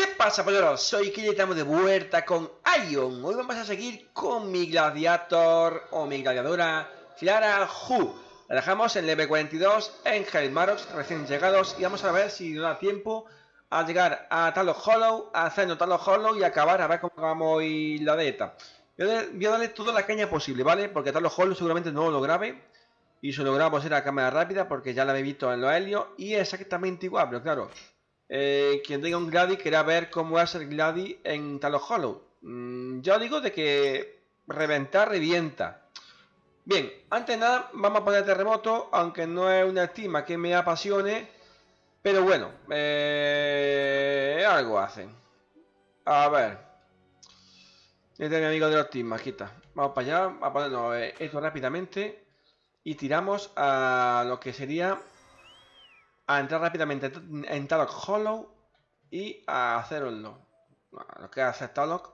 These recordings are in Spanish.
¿Qué pasa, polleros? Soy Kili y estamos de vuelta con Ion. Hoy vamos a seguir con mi gladiator o mi gladiadora Clara Hu. La dejamos en level 42 en Hellmarox, recién llegados, y vamos a ver si nos da tiempo a llegar a Talos Hollow, a hacernos Talos Hollow y acabar a ver cómo vamos hoy la beta. Voy a, darle toda la caña posible, ¿vale? Porque Talos Hollow seguramente no lo grabe. Y si lo grabo será cámara rápida porque ya la he visto en los helios y es exactamente igual, pero claro, eh, quien tenga un Gladi querrá ver cómo es el Gladi en Talos Hollow. Mm, yo digo de que reventar, revienta. Bien, antes de nada vamos a poner terremoto, aunque no es una estima que me apasione, pero bueno, eh, algo hacen. A ver. Este es mi amigo de los aquí está. Vamos para allá, a ponernos eh, esto rápidamente y tiramos a lo que sería a entrar rápidamente en Talok Hollow y a hacerlo. Lo que hace Talok.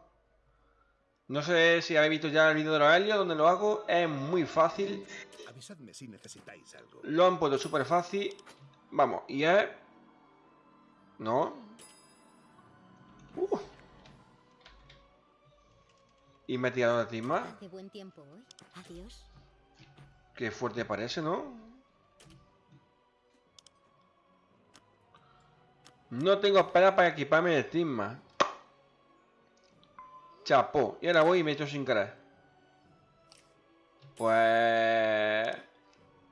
No sé si habéis visto ya el vídeo de los helios donde lo hago. Es muy fácil. Avisadme si necesitáis algo. Lo han puesto súper fácil. Vamos, y es... No. Uh. Y me he tirado de ti más. Hace buen tiempo hoy. Adiós. Qué fuerte parece, ¿no? No tengo espera para equiparme el estigma. Chapó. Y ahora voy y me echo sin querer. Pues...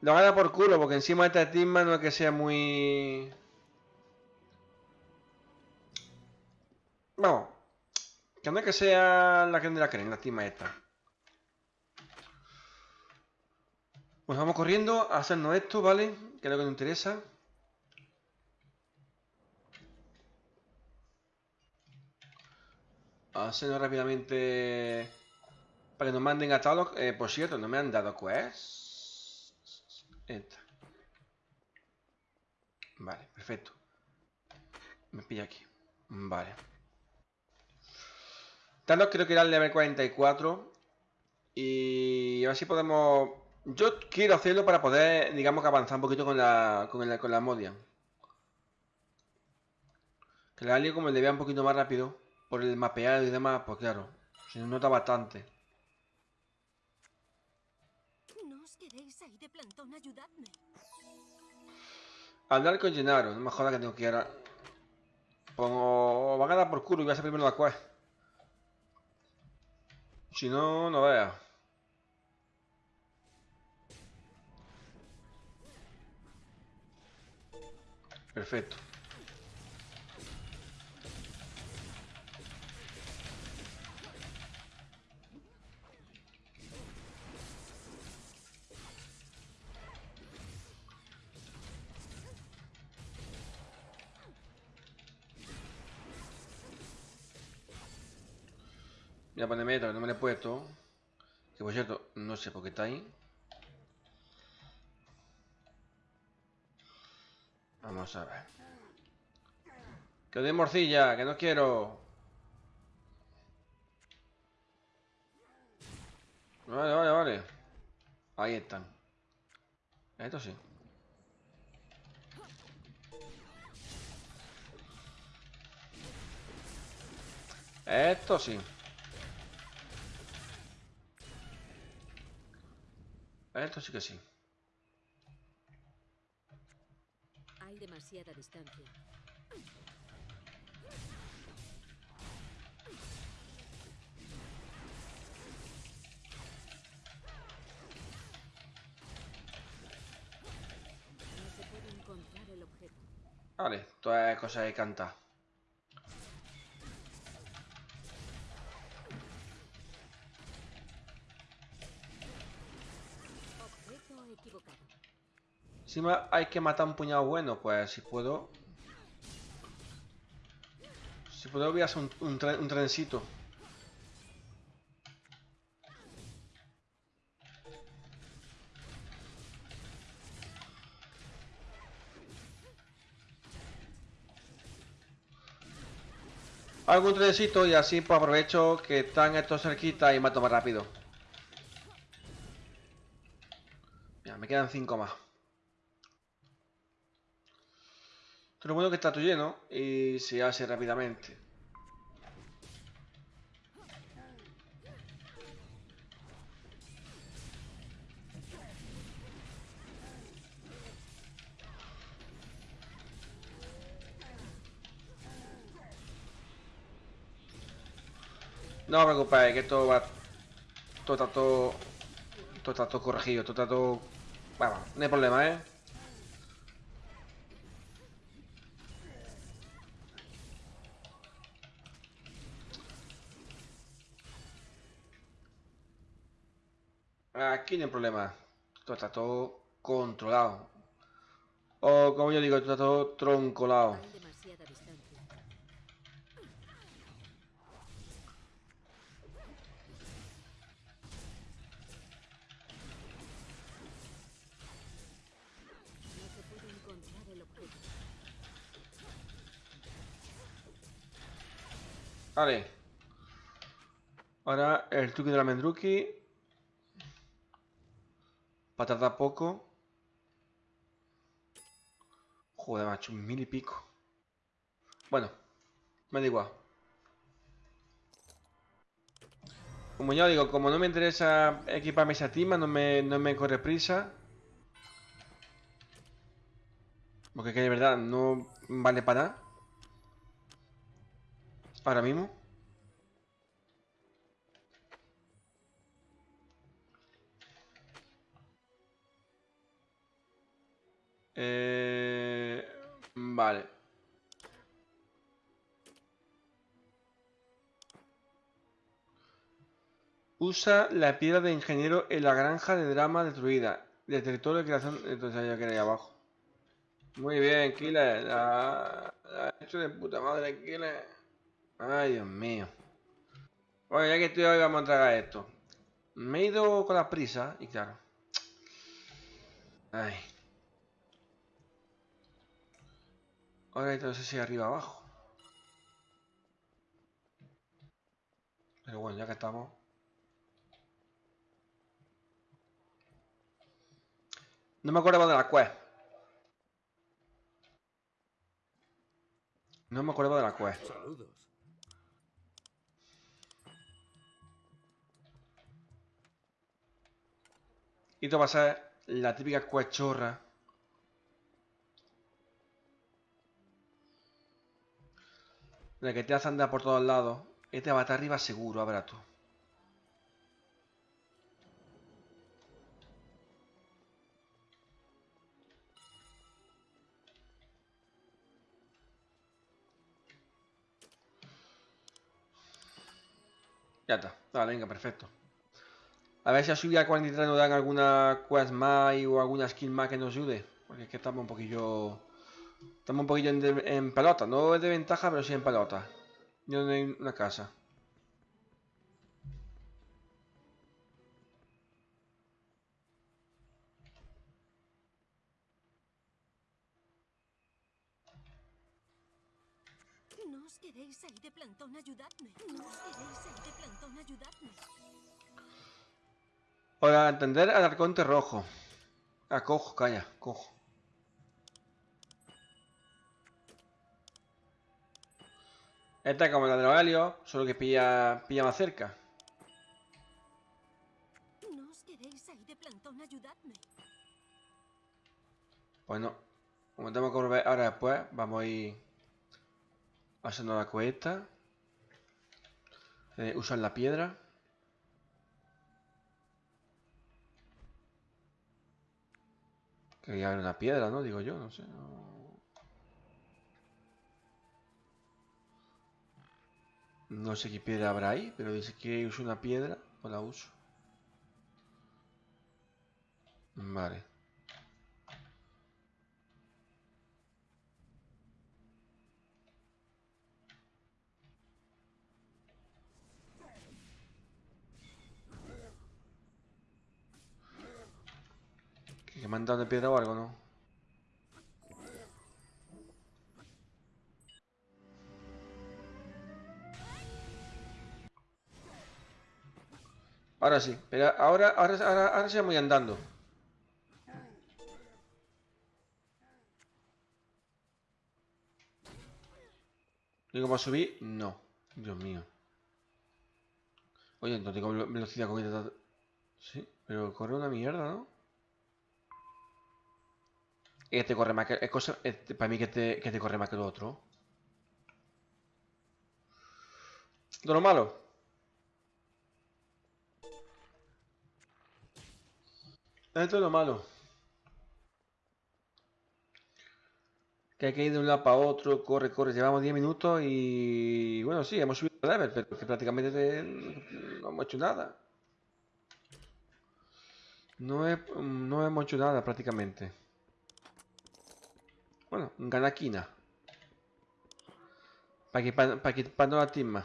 Lo gana por culo, porque encima de este estigma no es que sea muy... Vamos. Que no es que sea la que de la creen, la estigma esta. Pues vamos corriendo a hacernos esto, ¿vale? Que es lo que nos interesa. Hacerlo rápidamente para que nos manden a Talok. Eh, por cierto, no me han dado quest. Esta. Vale, perfecto. Me pilla aquí. Vale. Talok creo que era el level 44. Y a ver si podemos... Yo quiero hacerlo para poder, digamos que avanzar un poquito con la, con, la, con la Modian. Que la alien como le vea un poquito más rápido por el mapeado y demás, pues claro, se nota bastante. ¿No os queréis ahí de plantón? Ayudadme. Hablar con Gennaro, no me joda que tengo que ir a... Pongo... Van a dar por culo y voy a hacer primero la quest. Si no, no vea. Perfecto. Voy a ponerme que no me lo he puesto. Que por cierto, no sé por qué está ahí. Vamos a ver. Que de morcilla, que no quiero. Vale, vale, vale. Ahí están. Esto sí. Esto sí. Esto sí que sí. Hay demasiada distancia. No se puede encontrar el objeto. Vale, todas es cosa de cantar. Hay que matar un puñado bueno, pues si puedo... Si puedo voy a hacer un, un, tren- un trencito. Un trencito y así pues aprovecho que están estos cerquita y mato más rápido. Mira, me quedan 5 más. Lo bueno que está todo lleno y se hace rápidamente. No os preocupéis, que esto va... Todo está todo... Todo está todo corregido, todo está todo... Vamos, no hay problema, ¿eh? Problema. Todo está todo controlado. O como yo digo, está todo troncolado. Vale. Ahora el truque de la Mendruki. Para tardar poco. Joder, macho, mil y pico. Bueno, me da igual. Como ya digo, como no me interesa equiparme esa tima, no me, no me corre prisa. Porque que de verdad no vale para nada. Ahora mismo. Eh, vale. Usa la piedra de ingeniero en la granja de drama destruida. Del territorio de creación. Entonces ya que abajo. Muy bien, Killer. La, ha hecho de puta madre, Killer. Ay, Dios mío. Bueno, ya que estoy hoy, vamos a tragar esto. Me he ido con la prisa y claro. Ay. Ahora no sé si arriba o abajo. Pero bueno, ya que estamos. No me acuerdo de la quest. No me acuerdo de la quest. Saludos. Y esto va a ser la típica quest chorra. De que te hace andar por todos lados. Este va a estar arriba seguro, ver tú. Ya está. Vale, venga, perfecto. A ver si a subir a 43 nos dan alguna quest más o alguna skill más que nos ayude. Porque es que estamos un poquillo... Estamos un poquillo en, de- en pelota. No es de ventaja, pero sí en pelota. Yo en una casa. No os quedéis ahí de plantón, ayudadme. No os quedéis ahí de plantón, ayudadme. Para entender al arconte rojo. Ah, cojo, calla, cojo. Esta es como la de los helios, solo que pilla, pilla más cerca. No os quedéis ahí de plantón, ayudadme. Pues no. Como tenemos que volver ahora después, vamos a ir haciendo la cuesta. Eh, usar la piedra. Que ya haber una piedra, ¿no? Digo yo, no sé. No, No sé qué piedra habrá ahí, pero dice que uso una piedra, pues la uso. Vale. ¿Que me han dado de piedra o algo, no? Ahora sí, pero ahora, ahora, ahora, ahora sí voy andando. ¿Digo para subir? No. Dios mío. Oye, no tengo velo- velocidad con. Sí, pero corre una mierda, ¿no? Este corre más que... Es cosa... este- para mí que te, que te corre más que el otro. De lo malo. Esto es lo malo. Que hay que ir de un lado para otro, corre, corre. Llevamos 10 minutos y... Bueno, sí, hemos subido el level, pero que prácticamente te- no hemos hecho nada. No, he- no hemos hecho nada prácticamente. Bueno, ganaquina. Para equipar, para equiparnos la timma.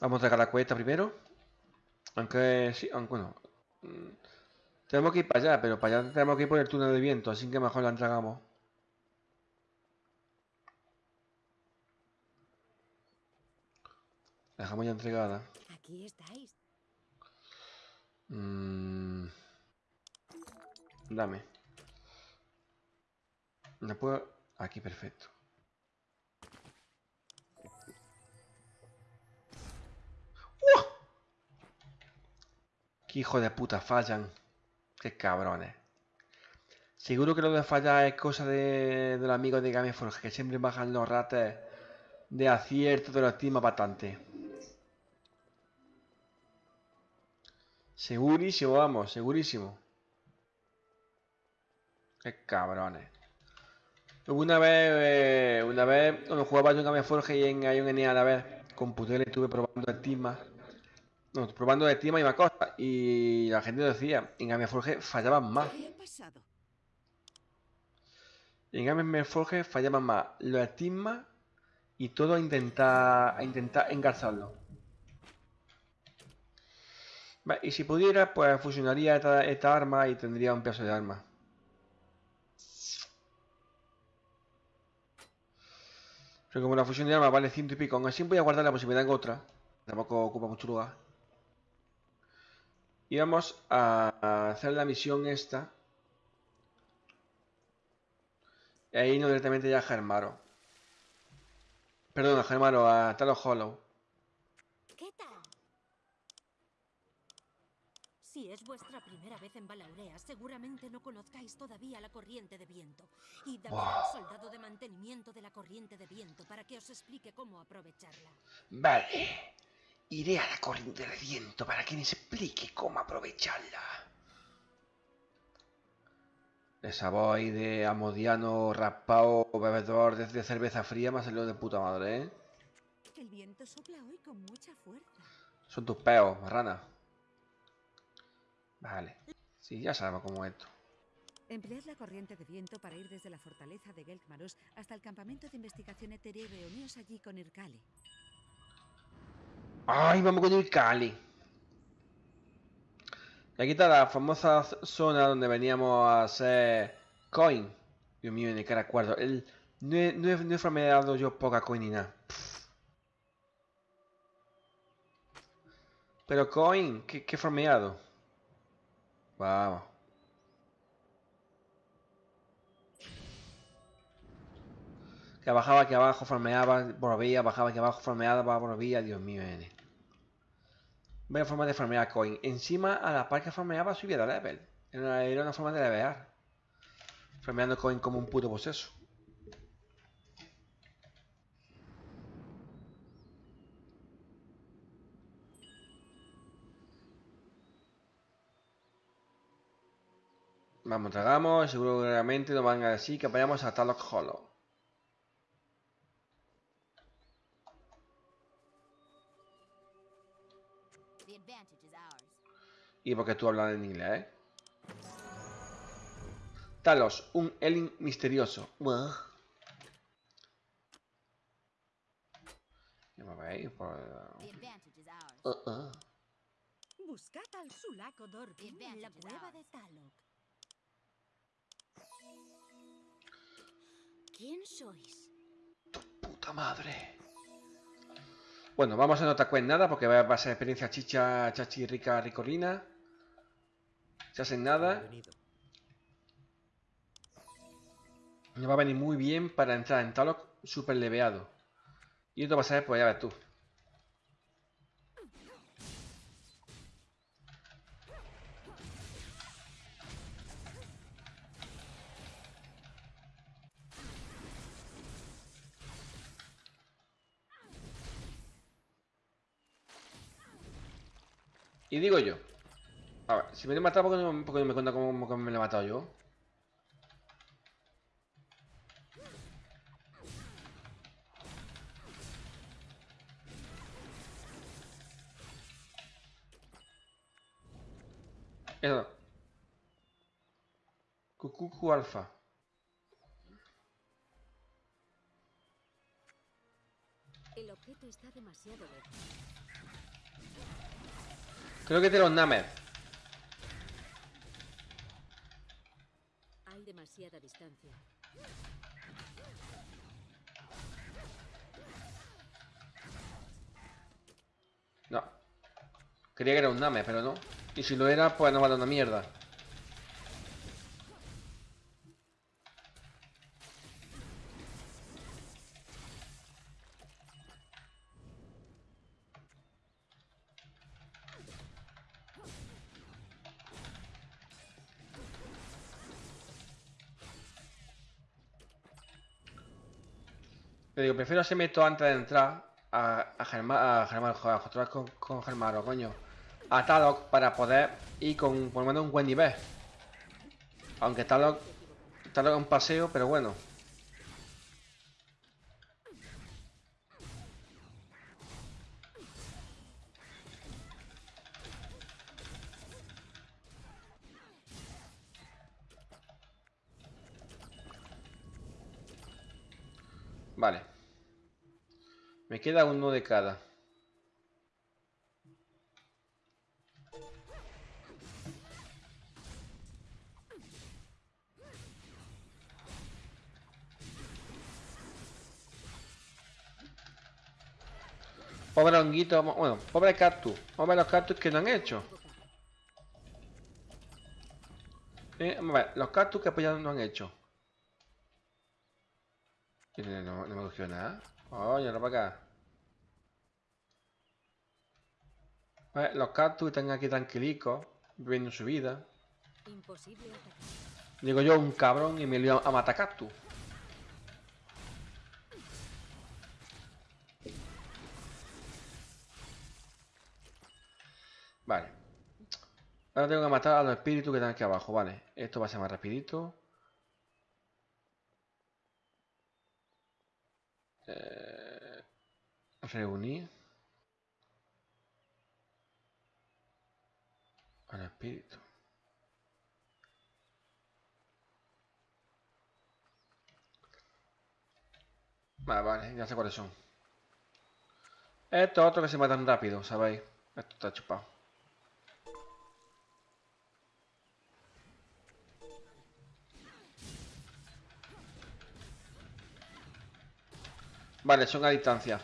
Vamos a sacar la cuesta primero. Aunque sí, aunque bueno. mm, Tenemos que ir para allá, pero para allá tenemos que ir por el túnel de viento, así que mejor la entregamos. La dejamos ya entregada. Aquí estáis. Mm, Dame. No puedo. Aquí, perfecto. Hijo de puta fallan! ¡Qué cabrones! Seguro que lo de fallar es cosa de, de los amigos de Gameforge, que siempre bajan los rates de acierto de los team bastante. Segurísimo, vamos, segurísimo. Qué cabrones. Una vez, eh, una vez, cuando jugaba yo en Gameforge y en Ion a la vez, con Putele estuve probando el Tima. No, probando el Tima y más cosas. Y la gente decía, en Gameforge fallaban más. En Gameforge fallaban más los estigmas y todo a intentar, a intentar engarzarlo. Y si pudiera, pues fusionaría esta, esta arma y tendría un pedazo de arma. Pero como la fusión de armas vale ciento y pico, aún así voy a guardar la posibilidad en otra. Tampoco ocupa mucho lugar. Y vamos a hacer la misión esta. Y ahí no directamente ya a Germaro. Perdón, a Germaro, a Talos Hollow. ¿Qué tal? Si es vuestra primera vez en Balaurea, seguramente no conozcáis todavía la corriente de viento. Y dame Buah. al soldado de mantenimiento de la corriente de viento para que os explique cómo aprovecharla. Vale. Iré a la corriente de viento para que me explique cómo aprovecharla. Esa voz ahí de amodiano raspado bebedor de, de cerveza fría me ha salido de puta madre, ¿eh? El viento sopla hoy con mucha fuerza. Son tus peos, marrana. Vale. Sí, ya sabemos cómo es esto. Emplead la corriente de viento para ir desde la fortaleza de Gelkmaros hasta el campamento de investigación etérea y reuníos allí con Irkali. ¡Ay, vamos con el Cali! Y aquí está la famosa zona donde veníamos a hacer coin. Dios mío, en el cara cuarto. El, no, he, no, he, farmeado yo poca coin ni nada. Pero coin, ¿qué, qué farmeado? Vamos. Que bajaba aquí abajo, farmeaba, volvía, bajaba aquí abajo, farmeaba, volvía, Dios mío, nene. Vaya forma de farmear coin. Encima, a la par que farmeaba, subía de level. Era una, forma de levear. Farmeando coin como un puto poseso. Vamos, tragamos, realmente nos van a decir que vayamos a Talok Hollow. Y porque tú hablas en inglés, ¿eh? Talos, un Elin misterioso. Buah. Ya me veis por... Uh, uh. Buscad al Sulaco Dorkin en la advantage is cueva ours. de Talok. ¿Quién sois? Puta madre. Bueno, vamos a no en nada porque va va a ser experiencia chicha, chachi, rica, ricolina. Se hacen nada. Me va a venir muy bien para entrar en Talok super leveado. Y a ser, pues ya ves tú. Y digo yo. Si me lo he matado, ¿por qué no, por qué no me cuenta cómo, cómo me lo he matado yo? Eso. Cucucu alfa. El objeto está demasiado lejos. Creo que tiene los Namer. Hay No. Creía que era un Name, pero no. Y si lo era, pues no vale una mierda. Le digo, prefiero hacerme esto antes de entrar a, a Germán, a Germán, joder, vez con, con Germán, coño. A Talok para poder ir con por lo menos un buen nivel. Aunque Talok, Talok es un paseo, pero bueno. Queda uno de cada. Pobre honguito, bueno, pobre cactus. Vamos a ver los cactus que no han hecho. Eh, vamos a ver, los cactus que apoyados no han hecho. No, me cogió nada. Oye, no para acá. Ver, los cactus están aquí tranquilicos, viviendo su vida. Imposible. Digo yo, un cabrón y me lío a matar cactus. Vale. Ahora tengo que matar a los espíritus que están aquí abajo, vale. Esto va a ser más rapidito. Eh, reunir. Al espíritu. Vale, vale, ya sé cuáles son. Esto otro que se matan rápido, ¿sabéis? Esto está chupado. Vale, son a distancia.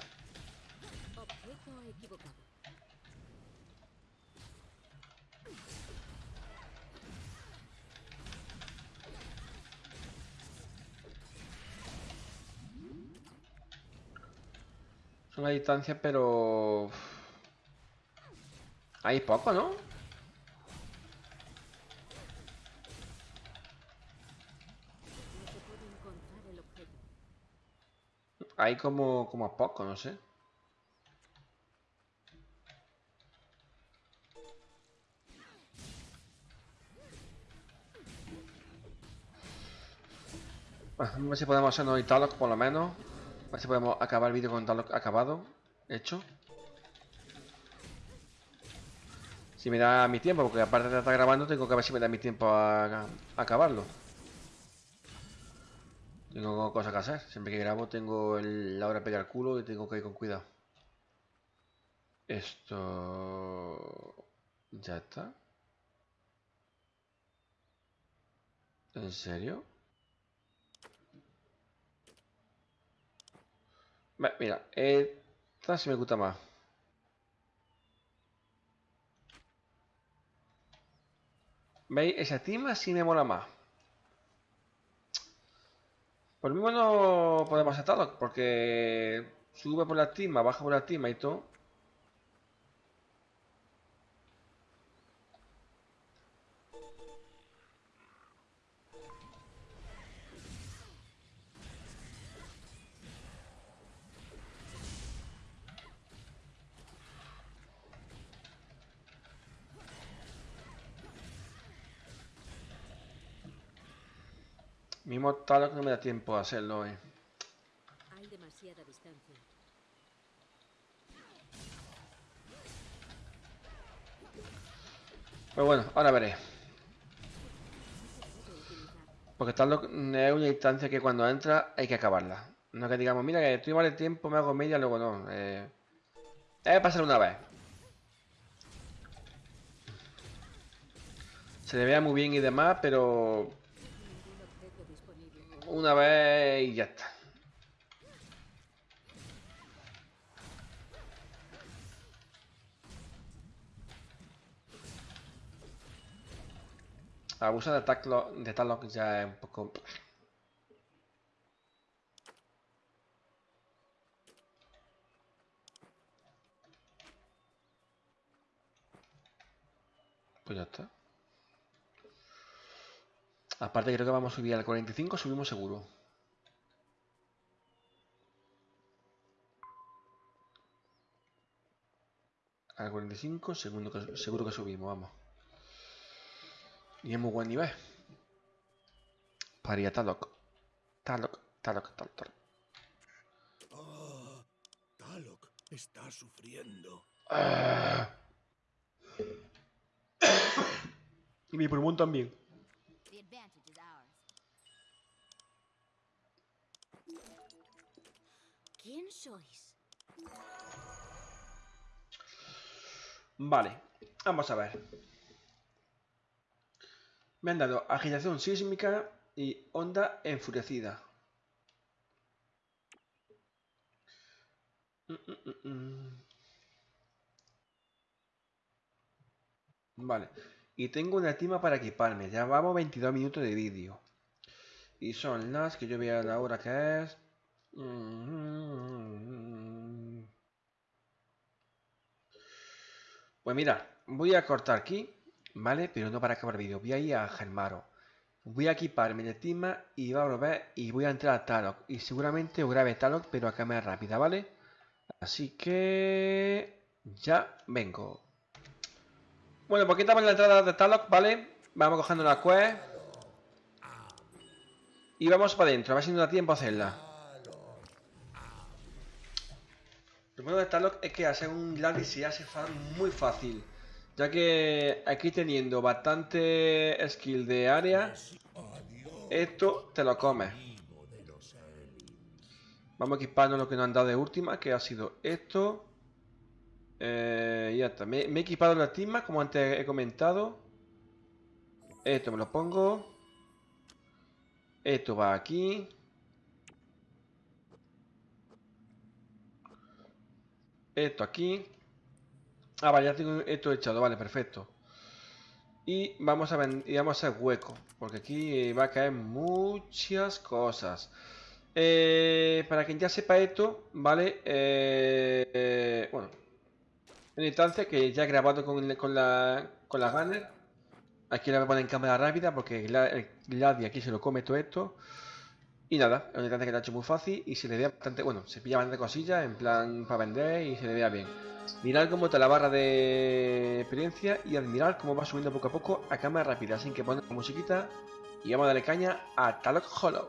Son a distancia, pero... Hay poco, ¿no? Hay como, como a poco, no sé. Bueno, a ver si podemos hoy Talok por lo menos. A ver si podemos acabar el vídeo con Talok acabado. Hecho. Si me da mi tiempo, porque aparte de estar grabando, tengo que ver si me da mi tiempo a, acabarlo. Tengo cosas que hacer. Siempre que grabo tengo el- la hora de pegar culo y tengo que ir con cuidado. Esto... Ya está. ¿En serio? Mira, esta sí me gusta más. ¿Veis? Esa tima sí me mola más. Por lo mismo no podemos aceptarlo, porque sube por la tima, baja por la tima y todo. Mismo tal que no me da tiempo a hacerlo, eh. Hay demasiada distancia. Pero bueno, ahora veré. Porque tal es una instancia que cuando entra hay que acabarla. No que digamos, mira que estoy mal de tiempo, me hago media, luego no. Eh, es pasar una vez. Se le vea muy bien y demás, pero. Una vez y ya está. Abusa de Talok, de Talok ya es un poco... Pues ya está. Aparte creo que vamos a subir al 45, subimos seguro. Al 45, segundo que- seguro que subimos, vamos. Y es muy buen nivel. Para ir a Talok. Talok, Talok, Talok, Talok. Ah, Talok está sufriendo. Ah. y mi pulmón también. Vale, vamos a ver. Me han dado agitación sísmica y onda enfurecida. Mm, mm, mm. Vale, y tengo una estima para equiparme. Ya vamos 22 minutos de vídeo. Y son las que yo vea la hora que es. Pues mira, voy a cortar aquí, ¿vale? Pero no para acabar el vídeo. Voy a ir a Germaro. Voy a equiparme de estima y va a volver y voy a entrar a Talok. Y seguramente grabe Talok, pero a cámara rápida, ¿vale? Así que... Ya vengo. Bueno, pues quitamos la entrada de Talok, ¿vale? Vamos cogiendo la quest. Y vamos para adentro, a ver si nos da tiempo a hacerla. Bueno de Talok es que hacer un Gladys se hace fa- muy fácil. Ya que aquí teniendo bastante skill de área, esto te lo comes. Vamos a equiparnos lo que nos han dado de última, que ha sido esto. Eh, ya está. Me, he equipado la estima, como antes he comentado. Esto me lo pongo. Esto va aquí. Esto aquí. Ah, vale, ya tengo esto echado, vale, perfecto. Y vamos a, y vamos a hacer hueco, porque aquí va a caer muchas cosas. Eh, para quien ya sepa esto, ¿vale? Eh, bueno, una instancia que ya he grabado con, con la, con la Gunner. Aquí la voy a poner en cámara rápida porque Gla- el Gladi aquí se lo come todo esto. Y nada, es un integrante que lo ha hecho muy fácil y se le vea bastante, bueno, se pilla bastante cosillas en plan para vender y se le vea bien. Mirad cómo está la barra de experiencia y admirar cómo va subiendo poco a poco a cámara rápida sin que ponga musiquita y vamos a darle caña a Talok Hollow.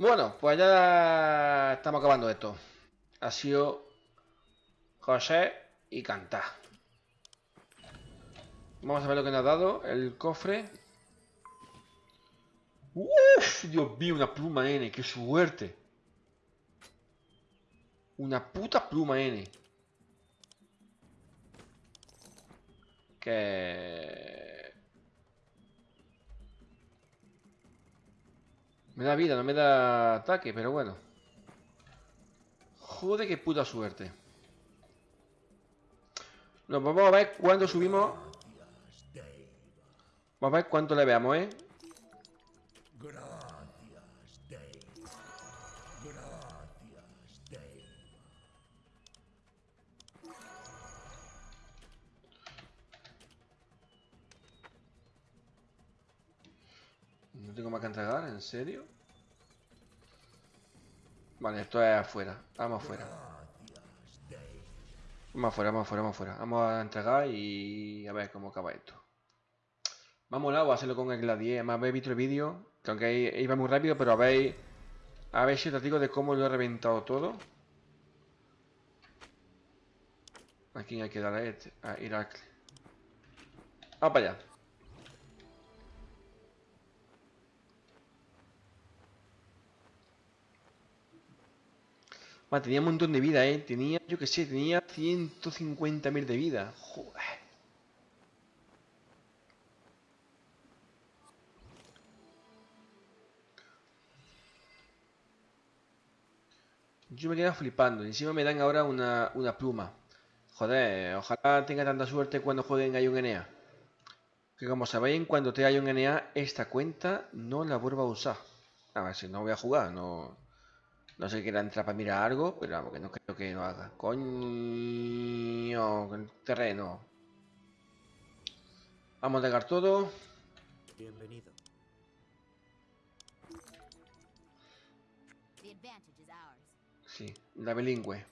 Bueno, pues ya estamos acabando esto. Ha sido José y Cantá. Vamos a ver lo que nos ha dado el cofre. Uf, Dios mío, una pluma N, qué suerte. Una puta pluma N. Que... Me da vida, no me da ataque, pero bueno. Joder, qué puta suerte. Nos vamos a ver cuándo subimos. Vamos a ver cuánto le veamos, ¿eh? Tengo más que entregar, ¿en serio? Vale, esto es afuera. Vamos afuera. Vamos afuera, vamos afuera, vamos afuera. Vamos a entregar y a ver cómo acaba esto. Vamos a hacerlo con el gladier. Además, habéis visto el vídeo, que aunque iba muy rápido, pero habéis... Habéis sido testigos de cómo lo he reventado todo. Aquí hay que darle a este, Irak. Vamos para allá. Tenía un montón de vida, ¿eh? Tenía, yo que sé, tenía 150.000 de vida. Joder. Yo me quedo flipando. Encima me dan ahora una, una pluma. Joder, ojalá tenga tanta suerte cuando jueguen Ion NA. Que como sabéis, cuando te Ion NA, esta cuenta no la vuelvo a usar. A ver si no voy a jugar, no... No sé que era entrar para mirar algo, pero vamos, que no creo que lo haga. Coño, el terreno. Vamos a dejar todo. Bienvenido. Sí, la bilingüe.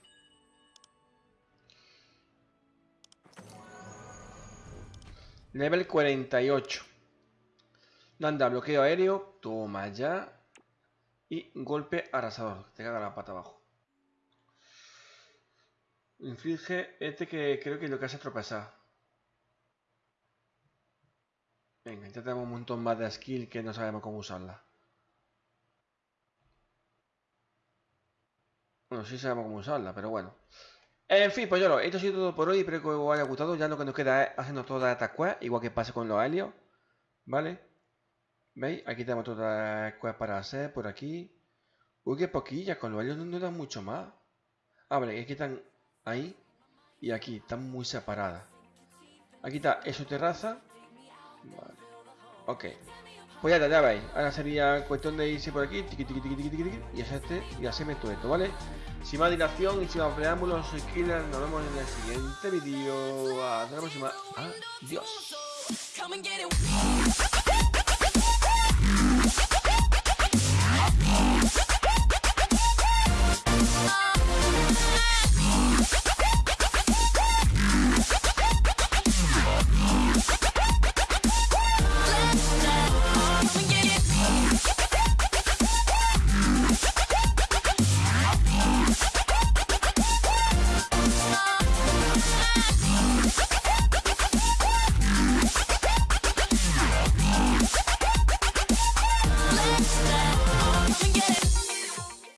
Level 48. Anda, bloqueo aéreo. Toma ya. Y golpe arrasador. Te caga la pata abajo. Inflige este que creo que lo que hace tropezar. Venga, ya tenemos un montón más de skill que no sabemos cómo usarla. Bueno, sí sabemos cómo usarla, pero bueno. En fin, pues yo esto ha sido todo por hoy. Espero que os haya gustado. Ya lo que nos queda es haciendo todas estas quests, igual que pasa con los helios. ¿Vale? ¿Veis? Aquí tenemos todas las quests para hacer, por aquí. Uy, qué poquillas, con los helios no dan mucho más. Ah, vale, aquí están ahí y aquí, están muy separadas. Aquí está eso terraza. Vale. Ok. Pues ya está, ya veis. Ahora sería cuestión de irse por aquí, tiqui, tiqui, tiqui, y hacerte y hacerme todo esto, ¿vale? Sin más dilación y sin más preámbulos, soy Killer, nos vemos en el siguiente vídeo. Hasta la próxima. Adiós.